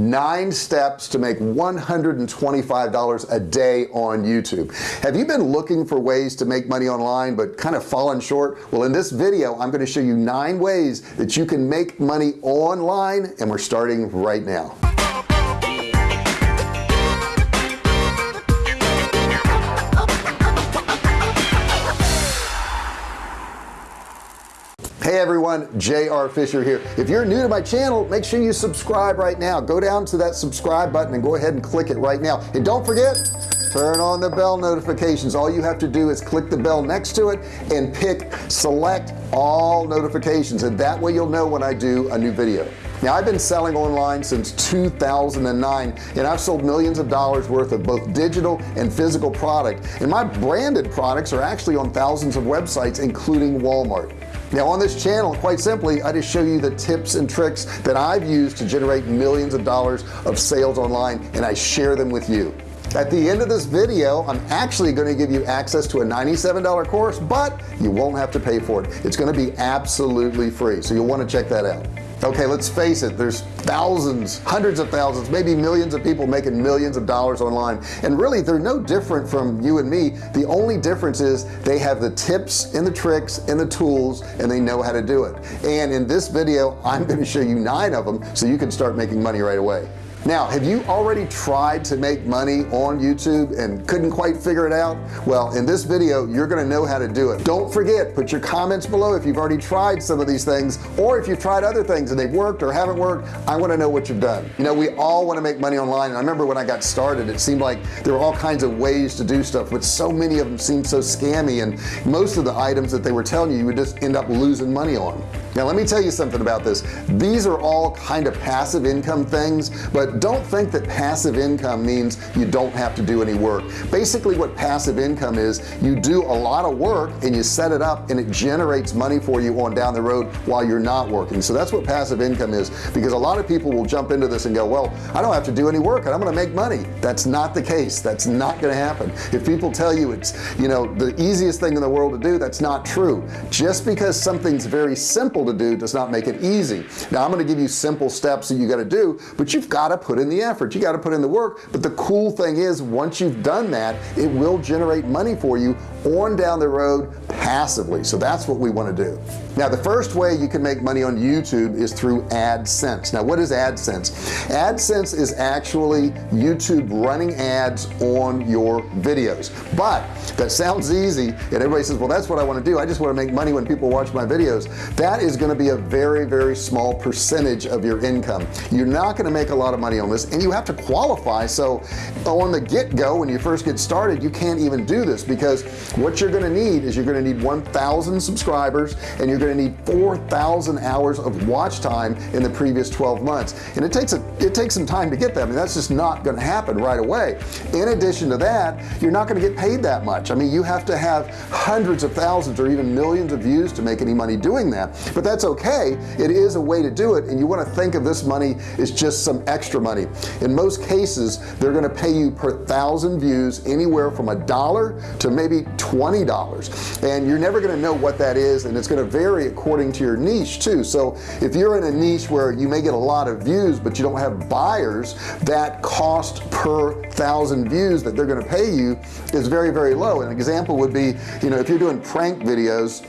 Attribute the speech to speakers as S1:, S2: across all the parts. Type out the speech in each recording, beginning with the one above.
S1: nine steps to make $125 a day on YouTube. Have you been looking for ways to make money online but kind of fallen short? Well in this video I'm going to show you nine ways that you can make money online and we're starting right now hey everyone JR Fisher here. If you're new to my channel make sure you subscribe right now. Go down to that subscribe button and go ahead and click it right now. And don't forget turn on the bell notifications. All you have to do is click the bell next to it and pick select all notifications and that way you'll know when I do a new video. Now I've been selling online since 2009 and I've sold millions of dollars worth of both digital and physical product. And my branded products are actually on thousands of websites including Walmart now on this channel quite simply I just show you the tips and tricks that I've used to generate millions of dollars of sales online and I share them with you. At the end of this video I'm actually going to give you access to a $97 course but you won't have to pay for it. It's going to be absolutely free so you'll want to check that out okay let's face it there's thousands hundreds of thousands maybe millions of people making millions of dollars online. And really they're no different from you and me. The only difference is they have the tips and the tricks and the tools and they know how to do it. And in this video I'm going to show you nine of them so you can start making money right away now have you already tried to make money on YouTube and couldn't quite figure it out? Well in this video you're gonna know how to do it. Don't forget put your comments below if you've already tried some of these things or if you've tried other things and they've worked or haven't worked. I want to know what you've done. You know we all want to make money online. And I remember when I got started it seemed like there were all kinds of ways to do stuff but so many of them seemed so scammy and most of the items that they were telling you you would just end up losing money on now let me tell you something about this. These are all kind of passive income things but don't think that passive income means you don't have to do any work. Basically what passive income is you do a lot of work and you set it up and it generates money for you on down the road while you're not working. So that's what passive income is because a lot of people will jump into this and go well I don't have to do any work and I'm gonna make money. That's not the case. That's not gonna happen. If people tell you it's you know the easiest thing in the world to do that's not true. Just because something's very simple simple to do does not make it easy. Now I'm going to give you simple steps that you got to do but you've got to put in the effort. You got to put in the work. But the cool thing is once you've done that it will generate money for you on down the road passively. So that's what we want to do. Now the first way you can make money on YouTube is through AdSense. Now what is AdSense? AdSense is actually YouTube running ads on your videos. But that sounds easy and everybody says well that's what I want to do. I just want to make money when people watch my videos. That is going to be a very very small percentage of your income. You're not going to make a lot of money on this and you have to qualify. So on the get-go when you first get started you can't even do this because what you're going to need is you're going to need 1,000 subscribers and you're going to need 4,000 hours of watch time in the previous 12 months. And it takes a it takes some time to get that I mean that's just not going to happen right away. In addition to that you're not going to get paid that much. I mean you have to have hundreds of thousands or even millions of views to make any money doing that. But that's okay. It is a way to do it and you want to think of this money as just some extra money. In most cases they're going to pay you per thousand views anywhere from a dollar to maybe $20 and you're never going to know what that is and it's going to vary according to your niche too. So if you're in a niche where you may get a lot of views but you don't have buyers that cost per thousand views that they're going to pay you is very very low. An example would be you know if you're doing prank videos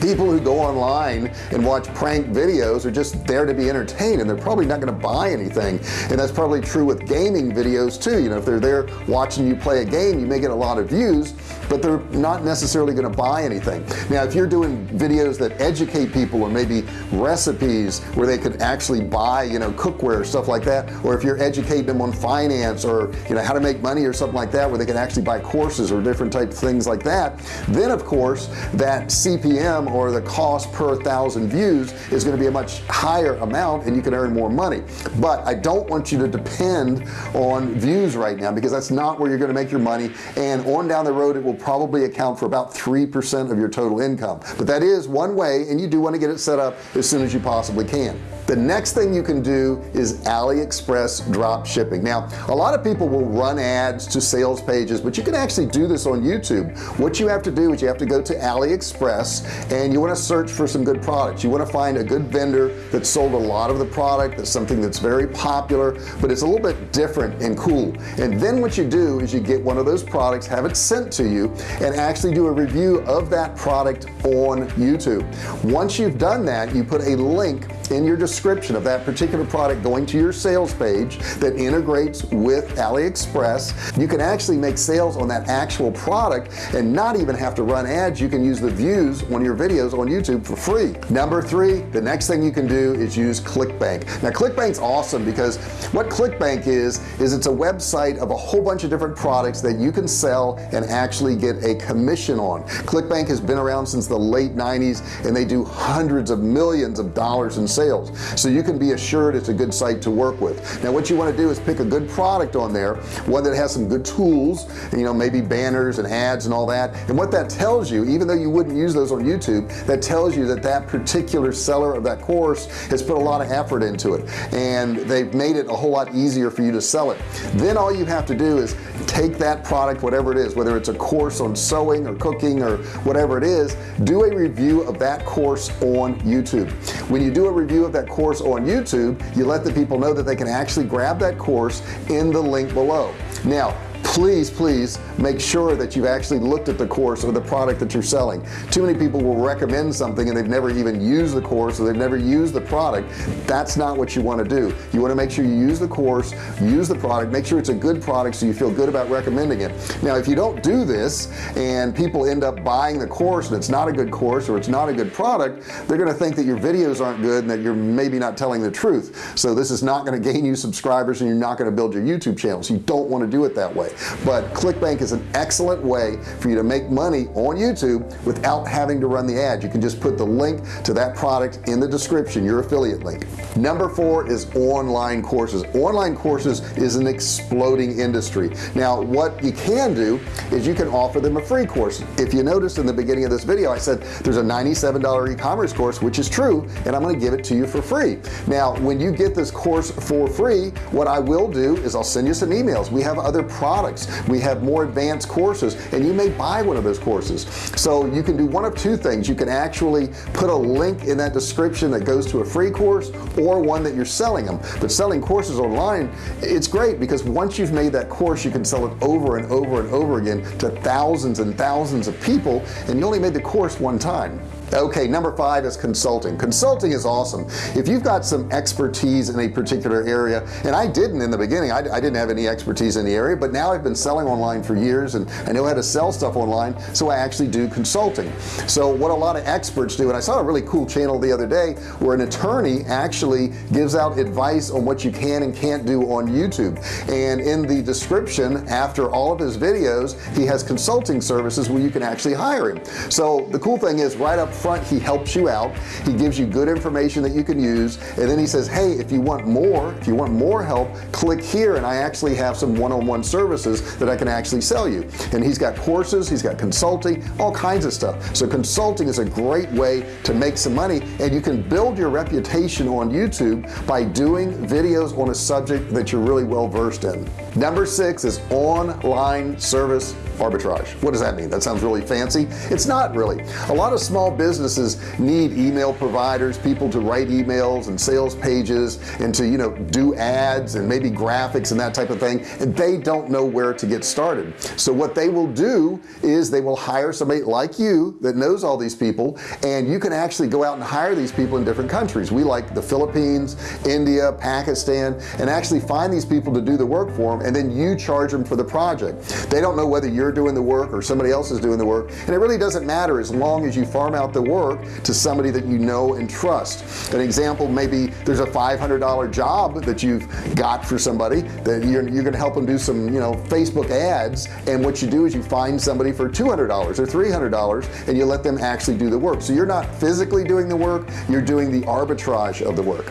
S1: people who go online and watch prank videos are just there to be entertained and they're probably not going to buy anything. And that's probably true with gaming videos too. You know if they're there watching you play a game you may get a lot of views but they're not necessarily going to buy anything. Now if you're doing videos that educate people or maybe recipes where they could actually buy you know cookware stuff like that or if you're educating them on finance or you know how to make money or something like that where they can actually buy courses or different type of things like that then of course that CPM or the cost per thousand views is going to be a much higher amount and you can earn more money. But I don't want you to depend on views right now because that's not where you're going to make your money. And on down the road it will probably account for about 3% of your total income. But that is one way and you do want to get it set up as soon as you possibly can the next thing you can do is AliExpress drop shipping. Now a lot of people will run ads to sales pages but you can actually do this on YouTube. What you have to do is you have to go to AliExpress and you want to search for some good products. You want to find a good vendor that sold a lot of the product that's something that's very popular but it's a little bit different and cool. And then what you do is you get one of those products have it sent to you and actually do a review of that product on YouTube. Once you've done that you put a link in your description of that particular product going to your sales page that integrates with AliExpress you can actually make sales on that actual product and not even have to run ads. You can use the views on your videos on YouTube for free. Number three the next thing you can do is use ClickBank. Now ClickBank's awesome because what ClickBank is is it's a website of a whole bunch of different products that you can sell and actually get a commission on. ClickBank has been around since the late 90s and they do hundreds of millions of dollars in sales. So you can be assured it's a good site to work with. Now what you want to do is pick a good product on there one that has some good tools you know maybe banners and ads and all that. And what that tells you even though you wouldn't use those on YouTube that tells you that that particular seller of that course has put a lot of effort into it. And they've made it a whole lot easier for you to sell it. Then all you have to do is take that product whatever it is whether it's a course on sewing or cooking or whatever it is do a review of that course on YouTube. When you do a review of that course on YouTube you let the people know that they can actually grab that course in the link below. Now please please make sure that you've actually looked at the course or the product that you're selling. Too many people will recommend something and they've never even used the course or they've never used the product. That's not what you want to do. You want to make sure you use the course use the product make sure it's a good product so you feel good about recommending it. Now if you don't do this and people end up buying the course and it's not a good course or it's not a good product they're going to think that your videos aren't good and that you're maybe not telling the truth. So this is not going to gain you subscribers and you're not going to build your YouTube channel so you don't want to do it that way but clickbank is an excellent way for you to make money on YouTube without having to run the ad you can just put the link to that product in the description your affiliate link. Number four is online courses. Online courses is an exploding industry. Now what you can do is you can offer them a free course. If you noticed in the beginning of this video I said there's a $97 e-commerce course which is true and I'm going to give it to you for free. Now when you get this course for free what I will do is I'll send you some emails. We have other products products. We have more advanced courses and you may buy one of those courses. So you can do one of two things. You can actually put a link in that description that goes to a free course or one that you're selling them. But selling courses online it's great because once you've made that course you can sell it over and over and over again to thousands and thousands of people and you only made the course one time okay number five is consulting. Consulting is awesome. If you've got some expertise in a particular area and I didn't in the beginning I, I, didn't have any expertise in the area but now I've been selling online for years and I know how to sell stuff online so I actually do consulting. So what a lot of experts do and I saw a really cool channel the other day where an attorney actually gives out advice on what you can and can't do on YouTube. And in the description after all of his videos he has consulting services where you can actually hire him. So the cool thing is right up front he helps you out. He gives you good information that you can use. And then he says hey if you want more if you want more help click here and I actually have some one-on-one -on -one services that I can actually sell you. And he's got courses he's got consulting all kinds of stuff. So consulting is a great way to make some money. And you can build your reputation on YouTube by doing videos on a subject that you're really well versed in. Number six is online service arbitrage. What does that mean? That sounds really fancy? It's not really. A lot of small businesses need email providers people to write emails and sales pages and to you know do ads and maybe graphics and that type of thing and they don't know where to get started. So what they will do is they will hire somebody like you that knows all these people and you can actually go out and hire these people in different countries. We like the Philippines India Pakistan and actually find these people to do the work for them and then you charge them for the project. They don't know whether you're doing the work or somebody else is doing the work. And it really doesn't matter as long as you farm out the work to somebody that you know and trust. An example maybe there's a $500 job that you've got for somebody that you're, you're gonna help them do some you know Facebook ads. And what you do is you find somebody for $200 or $300 and you let them actually do the work. So you're not physically doing the work you're doing the arbitrage of the work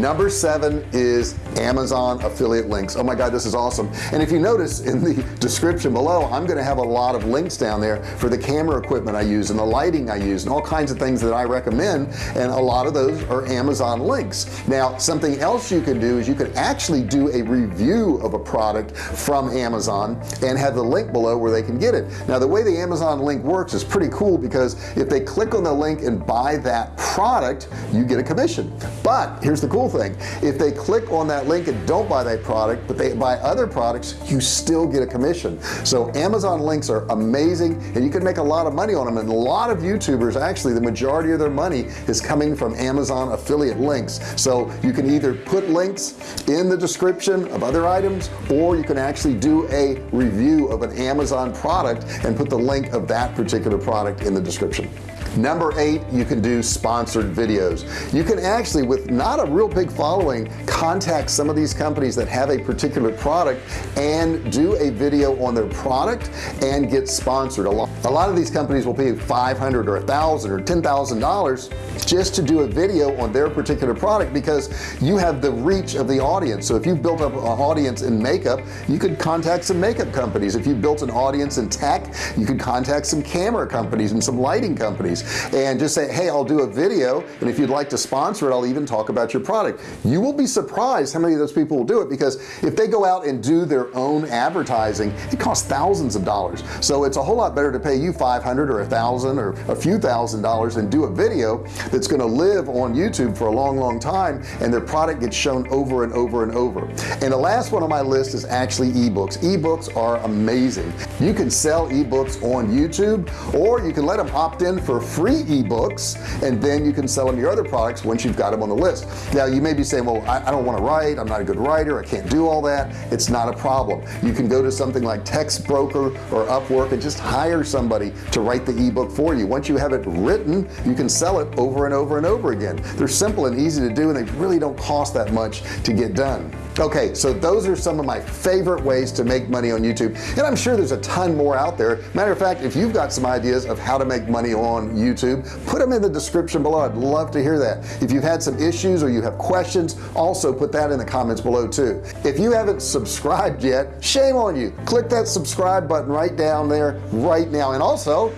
S1: number seven is Amazon affiliate links. Oh my god this is awesome. And if you notice in the description below I'm gonna have a lot of links down there for the camera equipment I use and the lighting I use and all kinds of things that I recommend. And a lot of those are Amazon links. Now something else you can do is you can actually do a review of a product from Amazon and have the link below where they can get it. Now the way the Amazon link works is pretty cool because if they click on the link and buy that product you get a commission. But here's the cool thing. If they click on that link and don't buy that product but they buy other products you still get a commission. So Amazon links are amazing and you can make a lot of money on them. And a lot of youtubers actually the majority of their money is coming from Amazon affiliate links. So you can either put links in the description of other items or you can actually do a review of an Amazon product and put the link of that particular product in the description number eight you can do sponsored videos. You can actually with not a real big following contact some of these companies that have a particular product and do a video on their product and get sponsored. A lot a lot of these companies will pay 500 or a thousand or ten thousand dollars just to do a video on their particular product because you have the reach of the audience. So if you've built up an audience in makeup you could contact some makeup companies. If you built an audience in tech you could contact some camera companies and some lighting companies and just say hey I'll do a video and if you'd like to sponsor it I'll even talk about your product. You will be surprised how many of those people will do it because if they go out and do their own advertising it costs thousands of dollars. So it's a whole lot better to pay you 500 or a thousand or a few thousand dollars and do a video that's going to live on YouTube for a long long time and their product gets shown over and over and over. And the last one on my list is actually ebooks. Ebooks are amazing. You can sell ebooks on YouTube or you can let them opt in for free ebooks and then you can sell them your other products once you've got them on the list. Now you may be saying well I, I don't want to write. I'm not a good writer. I can't do all that. It's not a problem. You can go to something like Textbroker or Upwork and just hire somebody to write the ebook for you. Once you have it written you can sell it over and over and over again. They're simple and easy to do and they really don't cost that much to get done. Okay so those are some of my favorite ways to make money on YouTube and I'm sure there's a ton more out there. Matter of fact if you've got some ideas of how to make money on YouTube put them in the description below. I'd love to hear that. If you've had some issues or you have questions also put that in the comments below too. If you haven't subscribed yet shame on you. Click that subscribe button right down there right now and also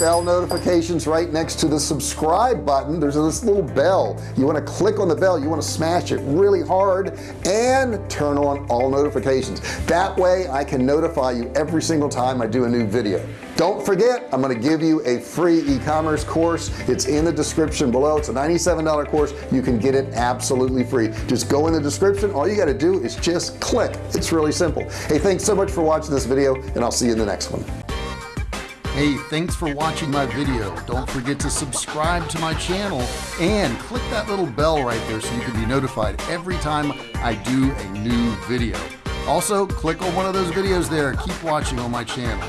S1: bell notifications right next to the subscribe button. There's this little bell. You want to click on the bell you want to smash it really hard and turn on all notifications. That way I can notify you every single time I do a new video. Don't forget I'm going to give you a free e-commerce course. It's in the description below. It's a $97 course. You can get it absolutely free. Just go in the description. All you got to do is just click. It's really simple. Hey thanks so much for watching this video and I'll see you in the next one Hey, thanks for watching my video. Don't forget to subscribe to my channel and click that little bell right there so you can be notified every time I do a new video. Also, click on one of those videos there. Keep watching on my channel.